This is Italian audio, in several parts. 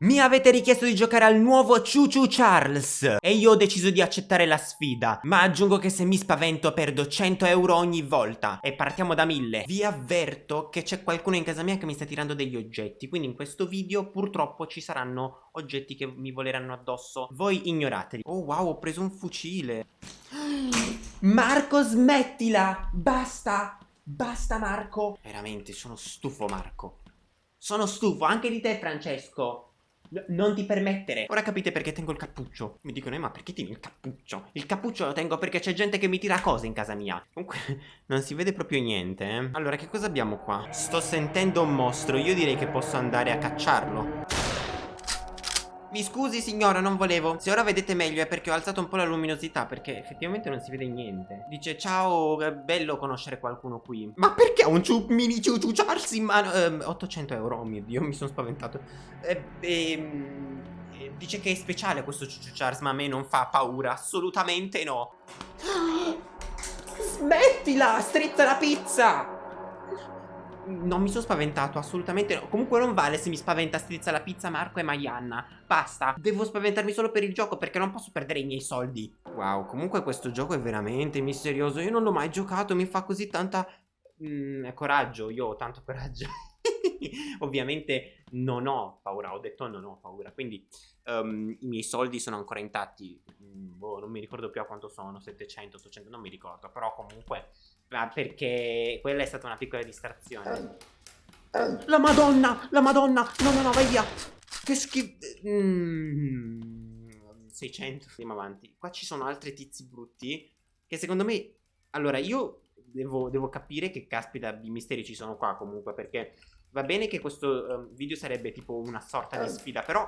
Mi avete richiesto di giocare al nuovo Choo Charles e io ho deciso di accettare la sfida, ma aggiungo che se mi spavento perdo 100 euro ogni volta e partiamo da 1000. Vi avverto che c'è qualcuno in casa mia che mi sta tirando degli oggetti, quindi in questo video purtroppo ci saranno oggetti che mi voleranno addosso. Voi ignorateli. Oh wow, ho preso un fucile. Marco smettila, basta, basta Marco. Veramente sono stufo Marco. Sono stufo anche di te Francesco. No, non ti permettere. Ora capite perché tengo il cappuccio. Mi dicono, eh, ma perché tieni il cappuccio? Il cappuccio lo tengo perché c'è gente che mi tira cose in casa mia. Comunque, non si vede proprio niente, eh. Allora, che cosa abbiamo qua? Sto sentendo un mostro. Io direi che posso andare a cacciarlo. Mi scusi signora, non volevo. Se ora vedete meglio è perché ho alzato un po' la luminosità perché effettivamente non si vede niente. Dice ciao, è bello conoscere qualcuno qui. Ma perché un ciu mini ciucciarsi in mano? Eh, 800 euro, oh mio Dio, mi sono spaventato. Eh, ehm... Dice che è speciale questo ciucciarsi, ma a me non fa paura, assolutamente no. Smettila, strizza la pizza! Non mi sono spaventato, assolutamente. Comunque non vale se mi spaventa Strizza la pizza, Marco e Maianna. Basta. Devo spaventarmi solo per il gioco perché non posso perdere i miei soldi. Wow, comunque questo gioco è veramente misterioso. Io non l'ho mai giocato, mi fa così tanta... Mm, coraggio, io ho tanto coraggio. Ovviamente non ho paura, ho detto non ho paura. Quindi um, i miei soldi sono ancora intatti. Boh, non mi ricordo più a quanto sono, 700, 800, non mi ricordo. Però comunque ma perché quella è stata una piccola distrazione. La madonna, la madonna, no no no vai via. Che schifo. Mm, 600, andiamo avanti. Qua ci sono altri tizi brutti che secondo me... Allora io devo, devo capire che caspita di misteri ci sono qua comunque perché va bene che questo um, video sarebbe tipo una sorta di sfida però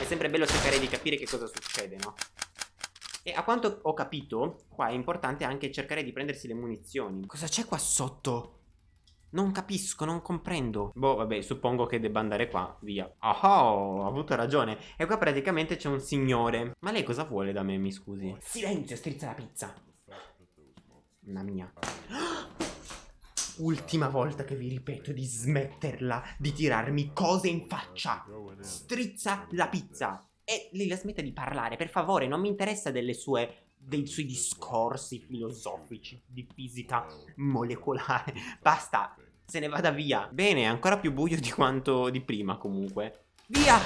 è sempre bello cercare di capire che cosa succede, no? E a quanto ho capito, qua è importante anche cercare di prendersi le munizioni. Cosa c'è qua sotto? Non capisco, non comprendo. Boh, vabbè, suppongo che debba andare qua, via. Oh, ho avuto ragione. E qua praticamente c'è un signore. Ma lei cosa vuole da me, mi scusi? Silenzio, strizza la pizza. Mamma mia. Ultima volta che vi ripeto di smetterla di tirarmi cose in faccia. Strizza la pizza. E lei la smetta di parlare, per favore, non mi interessa delle sue dei suoi discorsi filosofici di fisica molecolare. Basta, se ne vada via. Bene, è ancora più buio di quanto di prima comunque. Via!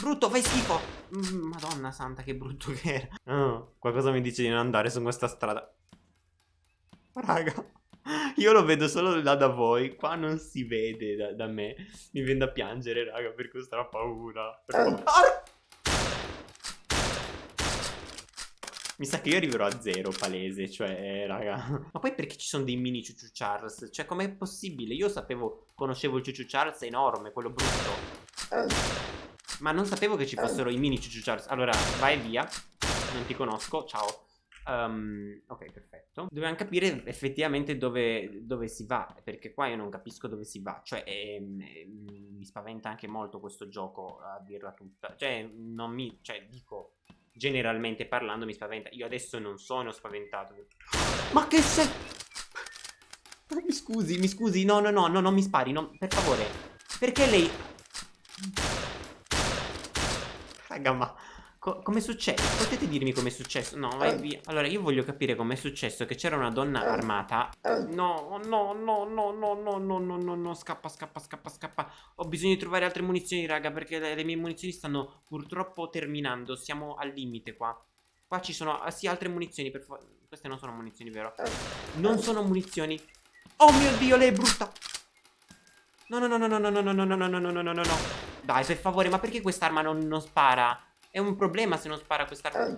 Brutto, fai schifo! Mm, Madonna santa, che brutto che era. Oh, qualcosa mi dice di non andare su questa strada. Raga, io lo vedo solo là da voi. Qua non si vede da, da me. Mi viene da piangere, raga, per questa paura. Per favore. Mi sa che io arriverò a zero palese, cioè, raga. Ma poi perché ci sono dei mini Ciuciu Charles? Cioè, com'è possibile? Io sapevo, conoscevo il Ciuciu Charles enorme, quello brutto. Ma non sapevo che ci fossero i mini Ciuciu Charles. Allora, vai via. Non ti conosco, ciao. Um, ok, perfetto. Dobbiamo capire effettivamente dove, dove, si va, perché qua io non capisco dove si va. Cioè, eh, mi spaventa anche molto questo gioco, a dirla tutta. Cioè, non mi... Cioè, dico generalmente parlando mi spaventa. Io adesso non sono spaventato. Ma che sei? Mi scusi, mi scusi. No, no, no, no, non mi spari. No, per favore. Perché lei... Raga, ma... Co come succede? Potete dirmi com'è successo? No, vai via. Allora, io voglio capire com'è successo che c'era una donna armata. No, no, no, no, no, no, no, no, no, no, scappa, scappa, scappa, scappa. Ho bisogno di trovare altre munizioni, raga, perché le, le mie munizioni stanno purtroppo terminando. Siamo al limite qua. Qua ci sono, ah, sì, altre munizioni, per favore. Queste non sono munizioni, vero? Non sono munizioni. Oh mio Dio, lei è brutta. No, no, no, no, no, no, no, no, no, no, no, no, no, no, no, no. Dai, per favore, ma perché quest'arma non, non spara? È un problema se non spara quest'arma.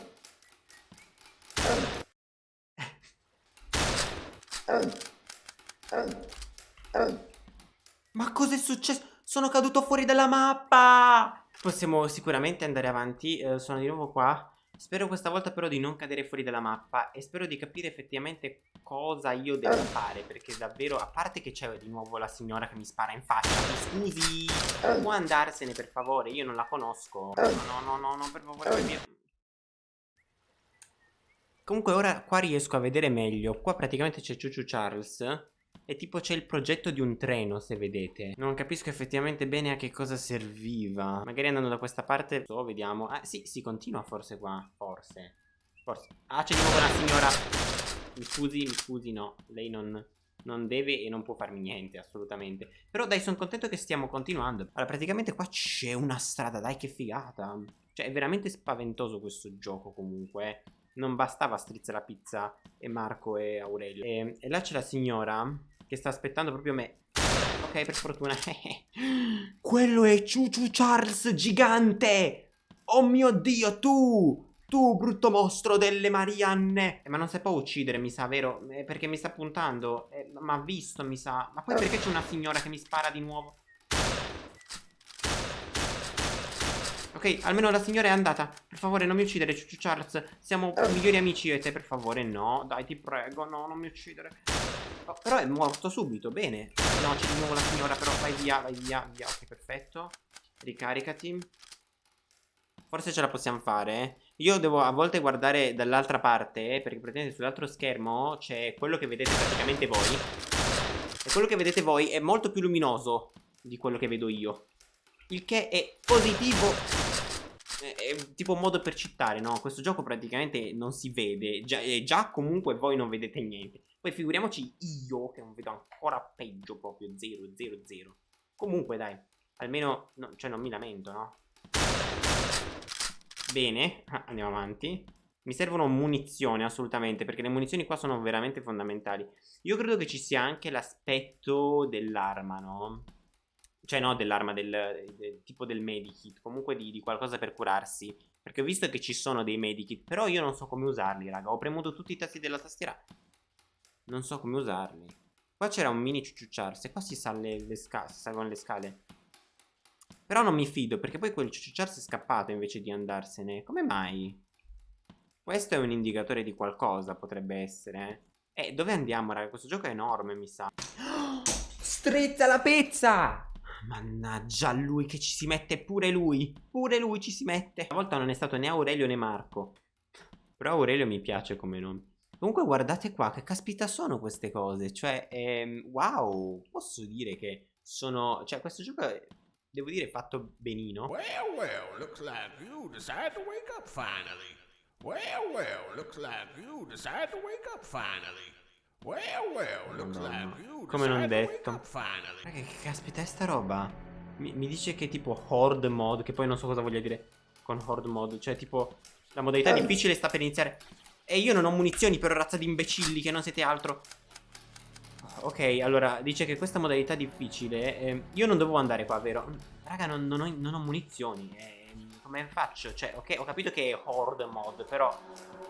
Ma cos'è successo? Sono caduto fuori dalla mappa! Possiamo sicuramente andare avanti. Eh, sono di nuovo qua. Spero questa volta però di non cadere fuori dalla mappa e spero di capire effettivamente cosa io devo fare perché davvero, a parte che c'è di nuovo la signora che mi spara in faccia, scusi, può andarsene per favore, io non la conosco, no no no no per favore vai via. Comunque ora qua riesco a vedere meglio, qua praticamente c'è Ciuciu Charles E tipo c'è il progetto di un treno, se vedete. Non capisco effettivamente bene a che cosa serviva. Magari andando da questa parte, so, vediamo. Ah, sì, si continua forse qua. Forse. Forse. Ah, c'è di nuovo una signora. Mi scusi, mi scusi, no. Lei non non deve e non può farmi niente, assolutamente. Però dai, sono contento che stiamo continuando. Allora, praticamente qua c'è una strada, dai, che figata. Cioè, è veramente spaventoso questo gioco, comunque. Eh. Non bastava Strizza la pizza e Marco e Aurelio. E, e là c'è la signora che sta aspettando proprio me. Ok, per fortuna. Quello è Ciuciu Charles gigante! Oh mio Dio, tu! Tu, brutto mostro delle Marianne! Eh, ma non si può uccidere, mi sa, vero? Eh, perché mi sta puntando. Eh, ma ha visto, mi sa. Ma poi perché c'è una signora che mi spara di nuovo? Ok, almeno la signora è andata. Per favore, non mi uccidere, Ciucciu Charles. Siamo migliori amici io e te, per favore. No, dai, ti prego. No, non mi uccidere. Oh, però è morto subito, bene. No, c'è di nuovo la signora, però vai via, vai via, via. Ok, perfetto. Ricaricati. Forse ce la possiamo fare, eh. Io devo a volte guardare dall'altra parte, eh, perché praticamente sull'altro schermo c'è quello che vedete praticamente voi. E quello che vedete voi è molto più luminoso di quello che vedo io. Il che è positivo. È, tipo un modo per citare, no? Questo gioco praticamente non si vede. Già, già comunque voi non vedete niente. Poi figuriamoci io che non vedo ancora peggio proprio. 0, 0, 0. Comunque dai, almeno, no, cioè non mi lamento, no? Bene, andiamo avanti. Mi servono munizioni assolutamente perché le munizioni qua sono veramente fondamentali. Io credo che ci sia anche l'aspetto dell'arma, no? Cioè no, dell'arma, del, del, tipo del medikit, comunque di, di, qualcosa per curarsi. Perché ho visto che ci sono dei medikit, però io non so come usarli, raga. Ho premuto tutti i tasti della tastiera. Non so come usarli. Qua c'era un mini ciucciarsi, qua si, sale le si salgono le scale. Però non mi fido perché poi quel ciucciar si è scappato invece di andarsene. Come mai? Questo è un indicatore di qualcosa, potrebbe essere. Eh, dove andiamo, raga? Questo gioco è enorme, mi sa. Oh, strizza la pizza! Mannaggia lui che ci si mette pure lui. Pure lui ci si mette. Stavolta non è stato né Aurelio né Marco. Però Aurelio mi piace come nome. Comunque guardate qua, che caspita sono queste cose? Cioè, ehm, wow, posso dire che sono... Cioè, questo gioco è devo dire fatto benino. Well, well, looks like you decide to wake up finally. Well, well, looks like you decide to wake up finally. Well, well, looks like you Come non detto. Ma che, che caspita è sta roba? Mi, mi, dice che tipo horde mod, che poi non so cosa voglia dire con horde mod, cioè tipo la modalità eh. difficile sta per iniziare. E io non ho munizioni per razza di imbecilli che non siete altro. Ok, allora, dice che questa modalità difficile... Eh, io non dovevo andare qua, vero? Raga, non, non, ho, non ho, munizioni. Eh, come faccio? Cioè, ok, ho capito che è Horde mod, però...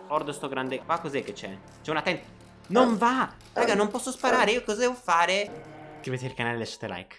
Horde sto grande... Qua cos'è che c'è? C'è una tent... Non va! Raga, non posso sparare, io cosa devo fare? Iscrivetevi al canale e lasciate like.